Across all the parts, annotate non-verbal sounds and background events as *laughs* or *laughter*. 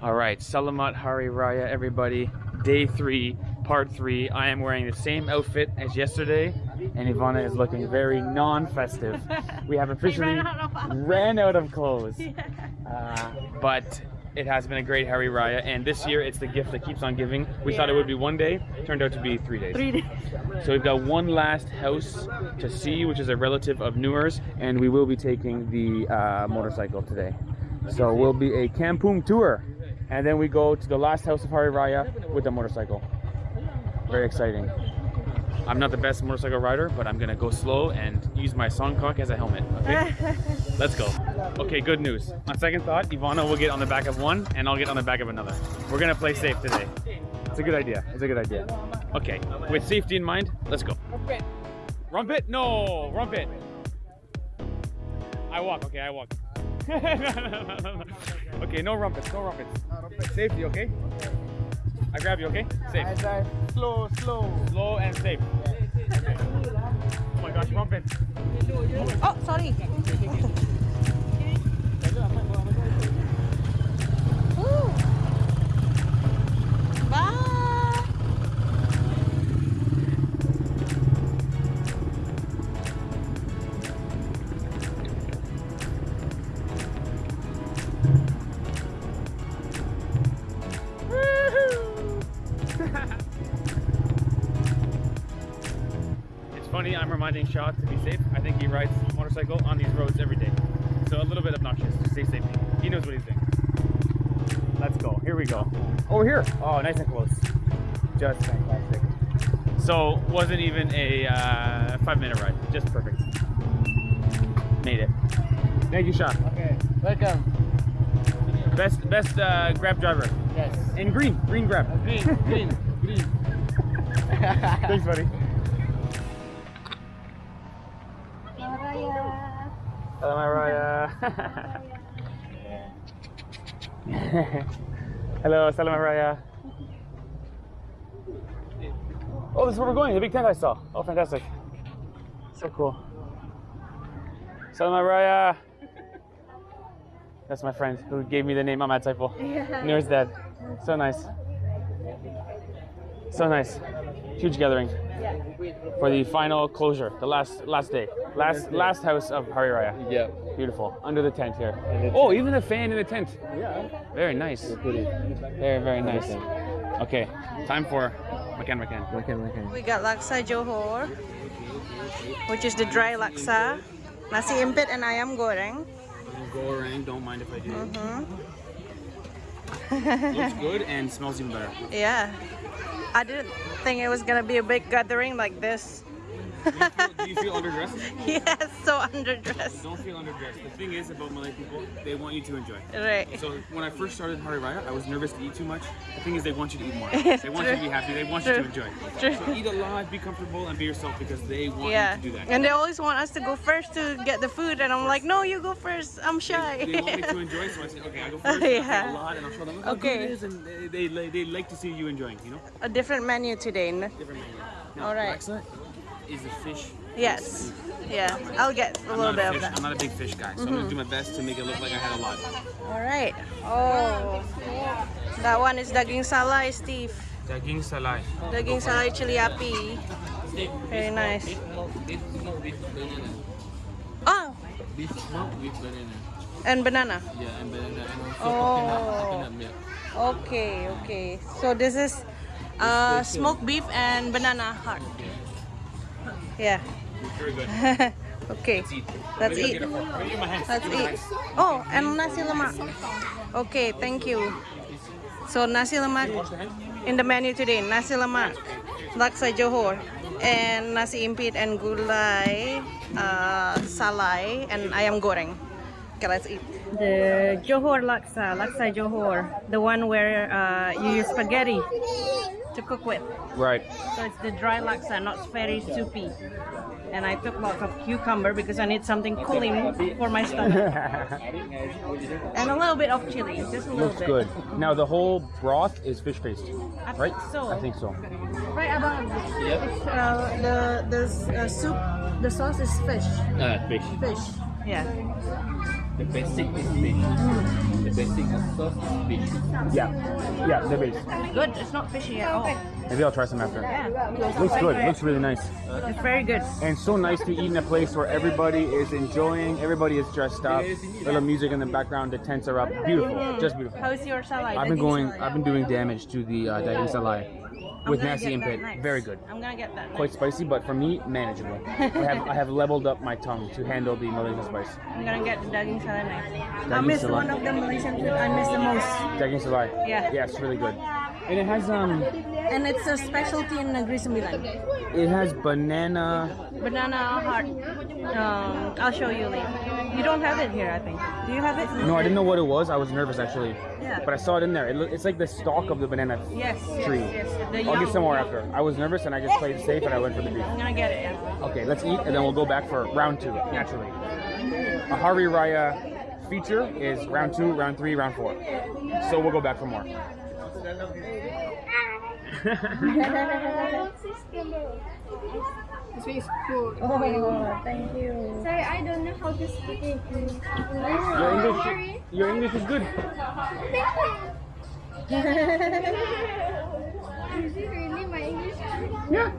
All right, Selamat Hari Raya, everybody. Day three, part three. I am wearing the same outfit as yesterday, and Ivana is looking very non-festive. We have *laughs* officially ran out of ran out of clothes. Uh, but it has been a great Hari Raya, and this year it's the gift that keeps on giving. We thought it would be one day, turned out to be three days. Three days. So we've got one last house to see, which is a relative of Noor's, and we will be taking the uh, motorcycle today. So we'll be a Kampung tour, and then we go to the last house of Hari Raya with the motorcycle. Very exciting. I'm not the best motorcycle rider, but I'm gonna go slow and use my songkok as a helmet. Okay, *laughs* let's go. Okay, good news. On second thought, Ivana will get on the back of one, and I'll get on the back of another. We're gonna play safe today. It's a good idea. It's a good idea. Okay, with safety in mind, let's go. Rempit? No, rempit. I walk. Okay, I walk. *laughs* okay, no rempits. No rempits. Safety, okay? I grab you, okay? Safe. Slow, slow. Slow and safe. Okay. Oh my gosh, rempit. Oh, sorry. Reminding Shaw to be safe. I think he rides motorcycle on these roads every day. So a little bit obnoxious to say safety. He knows what he's doing. Let's go. Here we go. Over here. Oh, nice and close. Just fantastic. So wasn't even a uh, five minute ride. Just perfect. Made it. Thank you, Shaw. Okay, welcome. Best best uh, grab driver. Yes. In green. Green grab. Green, green, green. *laughs* Thanks, buddy. Hello, Mariah. Uh? Hello, Salam Mariah. Oh, this is where we're going. The big tent I saw. Oh, fantastic. So cool. Salam Mariah. That's my friend who gave me the name Ahmad Saiful. Yeah. Noor's dad. So nice. So nice. Huge gathering for the final closure, the last last day, last last house of Hari Raya. Yeah. Beautiful. Under the tent here. Oh, even the fan in the tent. Yeah. Very nice. Very very nice. Okay, time for Makan Makan. Okay, okay. We got laksa Johor, which is the dry laksa, nasi impit and ayam goreng. Goreng, don't mind if I do. Mhm. Looks *laughs* good and smells even better. Yeah. I didn't think it was gonna be a big gathering like this. Do you feel, do you feel underdressed? *laughs* yes, so underdressed. Don't feel underdressed. The thing is about Malay people, they want you to enjoy. Right. So when I first started Hari Raya, I was nervous to eat too much. The thing is, they want you to eat more. *laughs* They want you to be happy. They want you to enjoy. True. So eat a lot, be comfortable, and be yourself because they want Yeah. you to do that. And they always want us to go first to get the food, and I'm like, no, you go first. I'm shy. They want me to *laughs* enjoy, so I say, okay, I'll go first. Yeah. a lot, and I'll show them how Okay. good it is, and they, they, they like to see you enjoying. You know, a different menu today. different menu. Now, All right. Alexa is a fish. Yes. Yeah. I'll get a I'm little bit a of that. I'm not a big fish guy, so I'm gonna do my best to make it look like I had a lot. All right. Oh. That one is daging salai, Steve. Daging salai. Daging salai chili api. Very nice. Beef smoke with banana. Oh, Beef smoke with banana. and banana. Yeah, and banana and also Oh. coconut, coconut milk. Okay, okay. So this is uh, smoked beef and banana heart. *laughs* Yeah. Very okay. Let's eat. Let's eat. Oh, and nasi lemak. Okay, thank you. So nasi lemak in the menu today. Nasi lemak, laksa Johor, and nasi impit and gulai, uh, salai, and ayam goreng. Okay, let's eat. The Johor laksa, laksa Johor, the one where uh, you use spaghetti to cook with. Right. So it's the dry laksa, not very soupy. And I took lots of cucumber because I need something cooling for my stomach. *laughs* and a little bit of chili, just a little Looks bit. good. Now the whole broth is fish paste, I right? think so. I think so. Right about it's, uh, the the uh, soup, the sauce is fish. Uh, fish. Fish. Yeah. The basic is fish. The basic of sauce is fish. Yeah, yeah, the base. Good. It's not fishy at all. Maybe I'll try some after. Yeah. Looks good. Looks really nice. It's very good. And so nice to eat in a place where everybody is enjoying, everybody is dressed up, a little music in the background, the tents are up. Beautiful, just beautiful. How's your salad? I've been going, I've been doing damage to the uh, daging salai I'm with nasi impit. next. Very good. I'm gonna get that. Quite spicy, but for me, manageable. I have, I have leveled up my tongue to handle the Malaysian spice. *laughs* I'm gonna get the daging salai next. I Daging miss salad. one of the Malaysian food I miss the most. Daging salai. Yeah. Yeah, it's really good. And it has um, And it's a specialty in Negeri Sembilan. it has banana. Banana heart. Um, I'll show you later. You don't have it here, I think. Do you have it? No, I didn't know what it was. I was nervous actually. Yeah. But I saw it in there. It, it's like the stalk of the banana Yes. yes, tree. Yes. The I'll get some more after. I was nervous and I just played safe and I went for the beef. I'm gonna get it. Yeah. Okay, let's eat and then we'll go back for round two, naturally. A Hari Raya feature is round two, round three, round four. So we'll go back for more. This is good. Oh, thank you. Sorry, I don't know how to speak English. Your English, your English is good. Is it really my English? Yeah.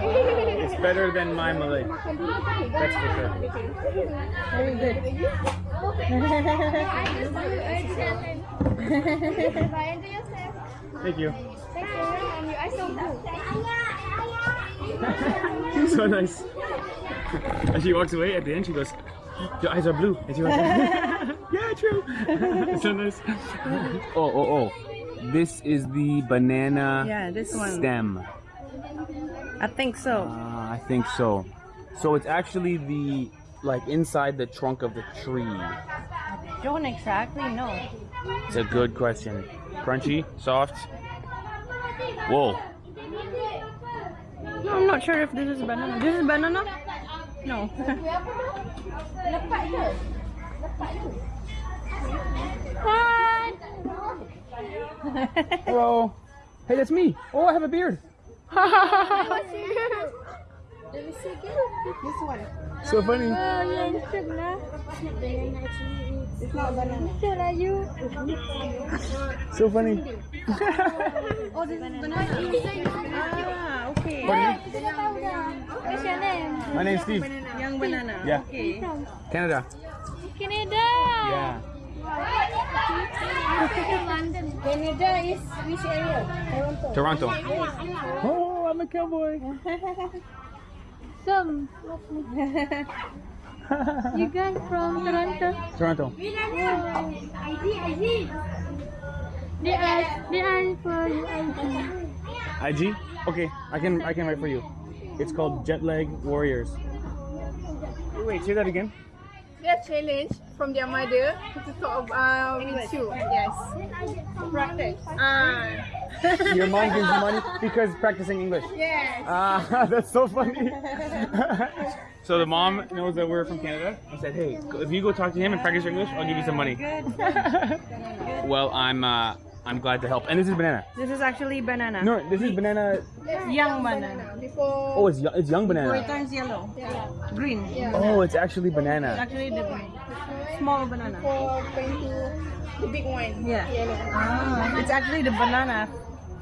It's better than my Malay. That's for sure. Very good. *laughs* I just do it. Bye, enjoy yourself. Thank you. Thank you. And your eyes so so nice. And she walks away at the end. She goes, "Your eyes are blue." And she walks away. *laughs* yeah, true. it's *laughs* so nice. Oh, oh, oh. This is the banana Yeah, this one. stem. I think so. Uh, I think so. So it's actually the like inside the trunk of the tree. Don't exactly know. It's a good question. Crunchy, soft. Whoa. No, I'm not sure if this is banana. This is banana? No. *laughs* Hello. Hey, that's me. Oh, I have a beard. Let me see again. This one. So funny. Yeah, it's good, nah. It's not banana. It's not banana. So are you? So funny. *laughs* Oh, this is banana. ah, okay. Kita dah tahu dah. What's your name? My name's Steve. Young banana. Yeah. Okay. Canada. Canada. Yeah. London. Canada is which area? Toronto. Toronto. Oh, I'm a cowboy. *laughs* Some. You guys from Toronto? Toronto. ID, ID. They are, they are for you. ID. IG? Okay, I can I can write for you. It's called Jetlag Warriors. Wait, say that again. Their challenge from their mother to talk uh, with you. Yes. Practice. Ah. Your mom gives you money because practicing English. yes. Ah, *laughs* that's so funny. *laughs* so the mom knows that we're from Canada and said, "Hey, if you go talk to him and practice your English, I'll give you some money." Good. *laughs* well, I'm uh, I'm glad to help. And this is banana. This is actually banana. No, this is banana. Young banana. Before Oh, it's yo- it's young So it banana. turns yellow. Green. Oh, it's actually banana. It's actually the small banana. for going to the big one. Yeah. Yellow. Ah, it's actually the banana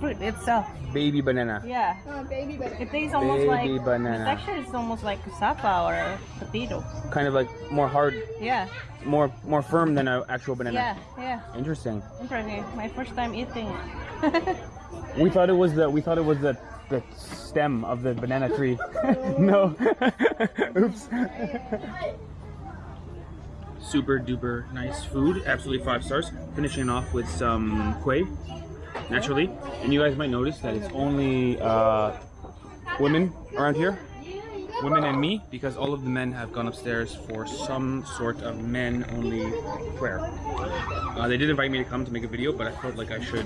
fruit itself. Baby banana. Yeah. Oh, baby banana. It tastes almost Baby like banana. the texture is almost like cassava or a potato. Kind of like more hard, Yeah. more more firm than an actual banana. Yeah. Yeah. Interesting. Interesting. My first time eating it. *laughs* We thought it was the we thought it was the the stem of the banana tree. *laughs* no. *laughs* Oops. Super duper nice food. Absolutely five stars. Finishing off with some kuih, naturally. And you guys might notice that it's only uh, women around here. Women and me, because all of the men have gone upstairs for some sort of men only prayer. Uh, they did invite me to come to make a video, but I felt like I should.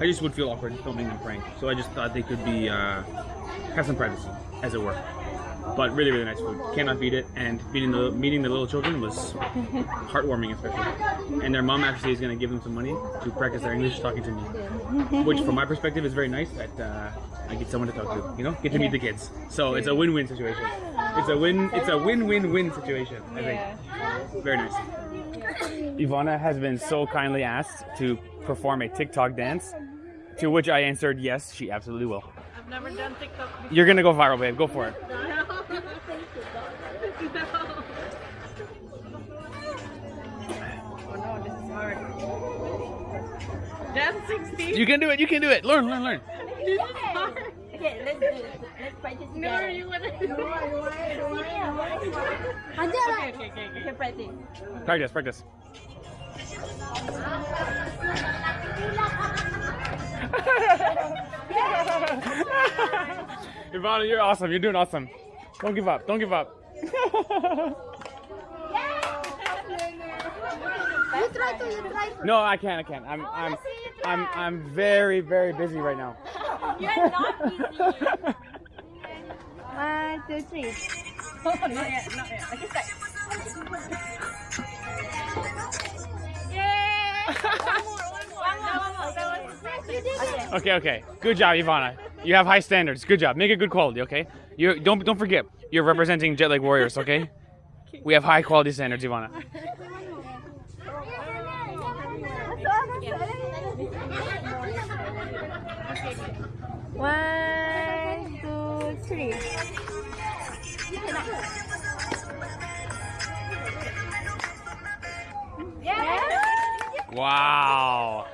I just would feel awkward filming them praying, so I just thought they could be uh, have some privacy, as it were. But really, really nice food. Cannot beat it. And meeting the meeting the little children was heartwarming, especially. And their mom actually is going to give them some money to practice their English talking to me, *laughs* which, from my perspective, is very nice that uh, I get someone to talk to. You know, get to meet the kids. So it's a win-win situation. It's a win. It's a win-win-win situation. I think. yeah. Very nice. Ivana has been so kindly asked to perform a TikTok dance, to which I answered yes, she absolutely will. I've never done TikTok before. You're gonna go viral, babe. Go for it. Oh *laughs* *laughs* no, this is hard. Dance 16? You can do it. You can do it. Learn, learn, learn. This is hard. Okay, let's do it. Let's practice No, together. you wanna do it? Ajar lah. Okay, okay, okay, okay. Okay, practice. Practice, practice. *laughs* Ivana, you're awesome. You're doing awesome. Don't give up. Don't give up. *laughs* You try to, you try to. no, I can't. I can't. I'm, I'm, I'm, I'm very, very busy right now. You're not busy. One, two, three. *laughs* not yet, not yet. Okay, start. One more, one more. That was You. Okay, okay. Good job, Ivana. You have high standards. Good job. Make it good quality, okay? You don't don't forget. You're representing Jet Lag Warriors, okay? *laughs* We have high quality standards, Ivana. *laughs* One, two, three. Wow.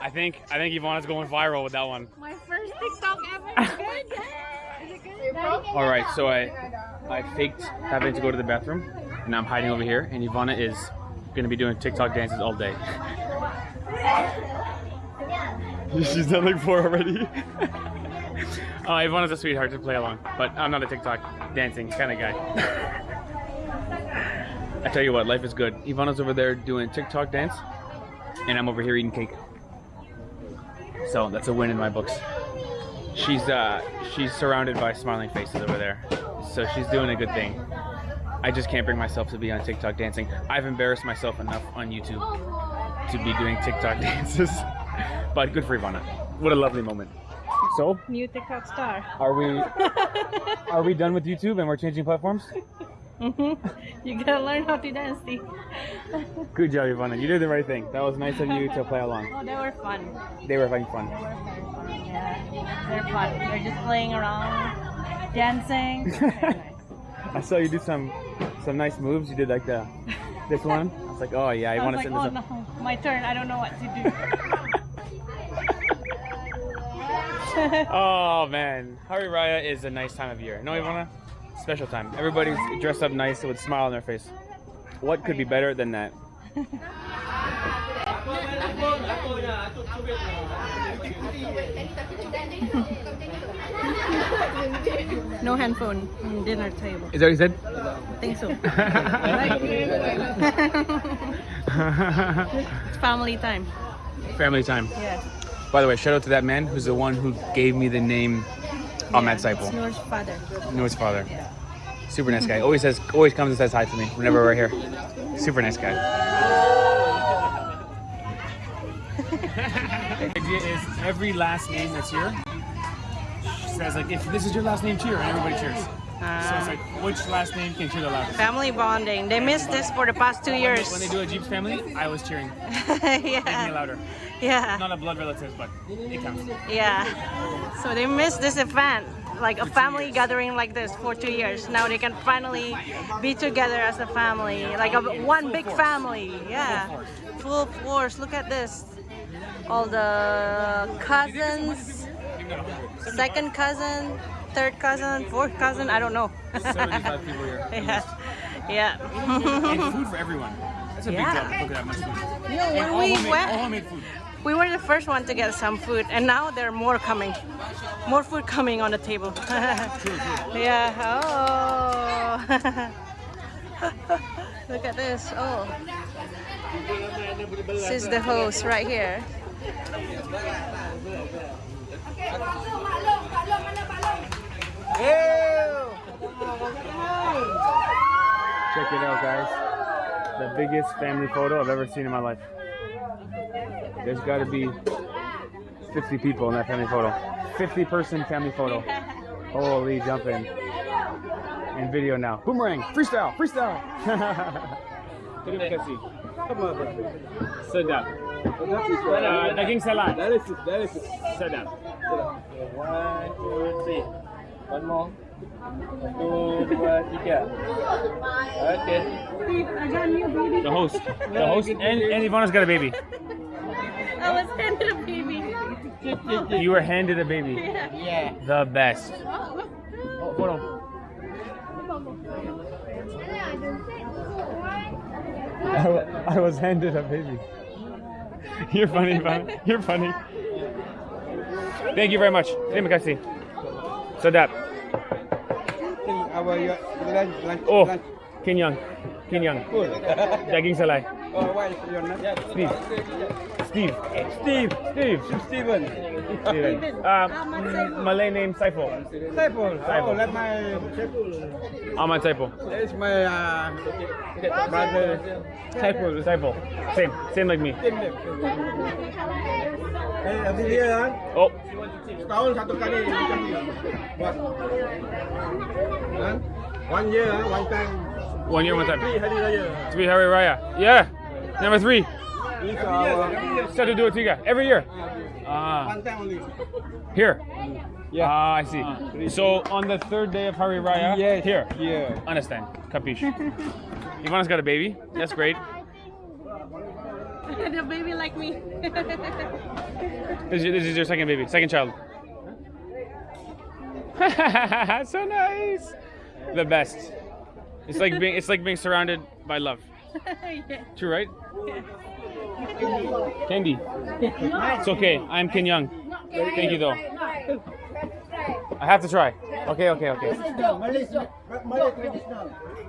I think I think Ivana's going viral with that one. My first TikTok ever. Good. good? All right, so I I faked having to go to the bathroom, and I'm hiding over here, and Ivana is gonna be doing TikTok dances all day. *laughs* She's done like four already. *laughs* uh, Ivana's a sweetheart to play along, but I'm not a TikTok dancing kind of guy. *laughs* I tell you what, life is good. Ivana's over there doing TikTok dance, and I'm over here eating cake. So that's a win in my books. She's uh she's surrounded by smiling faces over there. So she's doing a good thing. I just can't bring myself to be on TikTok dancing. I've embarrassed myself enough on YouTube to be doing TikTok *laughs* dances. But good for Ivana. What a lovely moment. So, New TikTok star. are we *laughs* are we done with YouTube and we're changing platforms? Mm-hmm. you gotta learn how to dance? Good job, Ivana. You did the right thing. That was nice of you to play along. Oh, they were fun. They were having fun. Yeah, they're fun. They're just playing around, dancing. Nice. *laughs* I saw you do some some nice moves. You did like the this one. I was like, oh yeah, I, I want to like, send this oh up. no, my turn. I don't know what to do. *laughs* *laughs* Oh man, Hari Raya is a nice time of year. No, Ivana? Special time. Everybody's dressed up nice with a smile on their face. What could be better than that? no handphone on dinner table. Is that what you said? I think so. *laughs* *laughs* it's family time. Family time. Yeah. By the way, shout out to that man who's the one who gave me the name Ahmad It's Saiful. Noor's father. Noor's father. Super nice guy. Always says, always comes and says hi to me whenever we're here. Super nice guy. *laughs* the idea is every last name that's here says like, if this is your last name, cheer, and everybody cheers. So it's like, which last name can cheer the loudest? Family bonding. They missed this for the past two years. When they do a Jeeps family, I was cheering. *laughs* Yeah. louder. Yeah. Not a blood relative, but it counts. Yeah. So they missed this event, like a family gathering like this for two years. Now they can finally be together as a family, like a one big family. Yeah. Full force. Look at this. All the cousins, second cousin, third cousin, fourth cousin. I don't know. 75 people here. *laughs* yeah. Yeah. And food *laughs* for everyone. That's a Yeah. big job. Look at that much food. You know, when all we homemade, went, all homemade food. we were the first one to get some food, and now there are more coming. More food coming on the table. *laughs* yeah. Oh. Look at this. Oh. This is the host right here. Check it out, guys. The biggest family photo I've ever seen in my life. There's got to be 50 people in that family photo. 50 person family photo. Holy jumping. In video now. Boomerang, freestyle, freestyle. *laughs* Así. Sedap. Uh, daging salai. Sedap. One, two, three. One more. Satu, dua, tiga. Okay. The host. The host and, and Ivana's got a baby. I was handed a baby. You were handed a baby. Yeah. The best. Oh, hold on. I, I was handed a baby. You're funny, Ivana. You're funny. Thank you very much. Terima kasih. Sedap. Our your lunch, lunch, Oh, lunch. Kenyang. Kenyang. Full. Daging salai. oh, what is your name? Steve. Steve. Steve. Steve. Steven. Steven. Uh, Malay name Saiful. Saiful. Saiful. Oh, let my Ahmad Saiful. That's my uh, brother. Saiful. Saiful. Same. Same like me. Same name. Eh, every year kan, Oh, setahun satu kali. Buat. One year, one time. one year, one time. Three hari raya. Three Hari Raya. Yeah. Number three. This our Satu dua tiga. Every year. Ah, one time only. here. Yeah. Ah, I see. So on the third day of Hari Raya, Yes. here. Yeah. Understand. Capiche. *laughs* Ivana's got a baby. That's great. *laughs* the baby like me. This is, this is your second baby, second child. *laughs* so nice. The best. It's like being it's like being surrounded by love. Yeah. *laughs* True, right? Candy. It's okay. I'm kenyang. Thank you though. I have to try. Okay, okay, okay.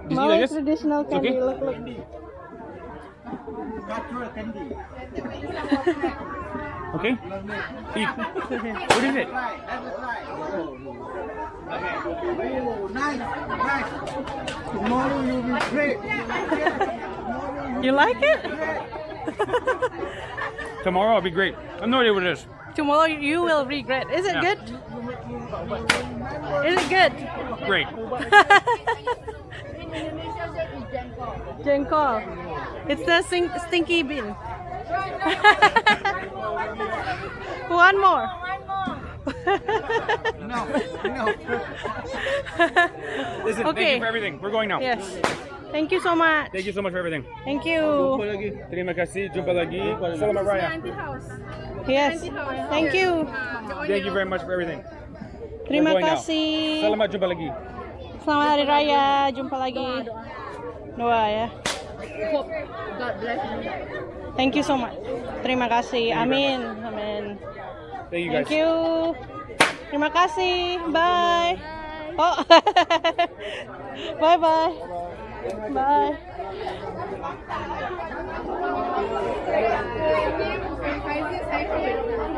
Did you like this? traditional It's okay? Look, look. Okay. Eat. What is it? Nice, nice. Tomorrow you will be great. You like it? *laughs* Tomorrow I'll be great. I have no idea what it is. Tomorrow you will regret. Is it Yeah. good? Is it good? Great. *laughs* Jengkol. It's the stinky bean. *laughs* One more. No, no. Listen, thank you for everything. We're going now. yes. Thank you so much. Thank you so much for everything. Thank you. Terima kasih. Jumpa lagi. Selamat Raya. Yes. Thank you. Uh, Thank you very much for everything. Terima kasih. Selamat jumpa lagi. Selamat Hari Raya. Jumpa lagi. Doa ya. God bless you. Thank you so much. Terima kasih. Amin. Amin. Thank you guys. Thank you. Terima kasih. Bye. Oh. *laughs* bye bye. Bye.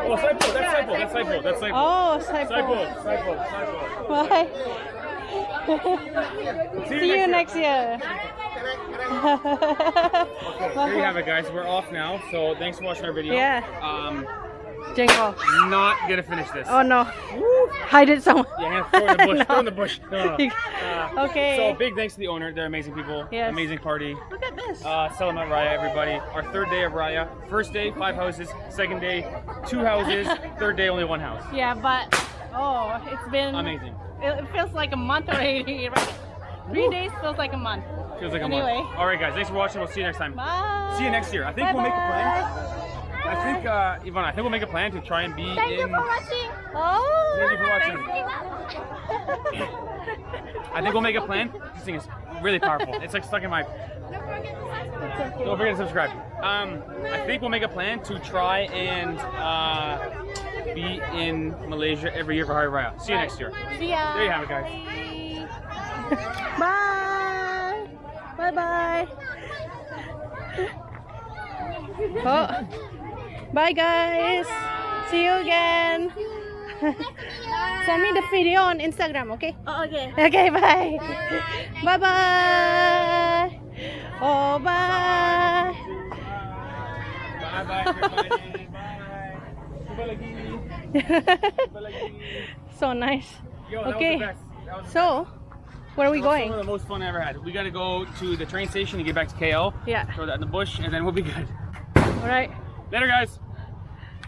Oh, Saiful. That's Saiful. That's Saiful. That's Saiful. Oh, Saiful. Saiful. Saiful. Saiful. Bye. *laughs* See you next year. There you have it, guys. We're off now. So thanks for watching our video. Yeah. Um, Jengkol. not gonna finish this. Oh no. Hide it somewhere. Yeah, throw in the bush. *laughs* No. Throw in the bush. No, *laughs* no. Uh, Okay. So big thanks to the owner. They're amazing people. Yes. Amazing party. Look at this. Uh, Selamat Raya, everybody. Our third day of Raya. First day, five houses. Second day, two houses. Third day, only one house. Yeah, but oh, it's been Amazing. It, feels like a month already. *laughs* Right? Three days feels like a month. Feels like a Anyway. month. All right, guys. Thanks for watching. We'll see you next time. Bye. See you next year. I think we'll make a plan. I think, uh, Ivana, I think we'll make a plan to try and be Thank you in. for watching. Oh. Thank you for watching. I think we'll make a plan. This thing is really powerful. *laughs* It's like stuck in my. Don't forget to subscribe. Um, I think we'll make a plan to try and uh, be in Malaysia every year for Hari Raya. See you next year. See ya. There you have it, guys. Bye. Bye *laughs* bye. Oh. *laughs* Bye guys. See you again. *laughs* Send me the video on Instagram, okay? Oh, okay. Okay, bye. Bye *laughs* bye. Oh, bye. Bye bye, everybody. Bye. Jumpa lagi. *laughs* Jumpa lagi. so nice. Yo, Okay. was the best. That was the So, Where are we Some going? of the most fun I ever had. We got to go to the train station to get back to KL. Yeah. Throw that in the bush, and then we'll be good. All right. Later, guys.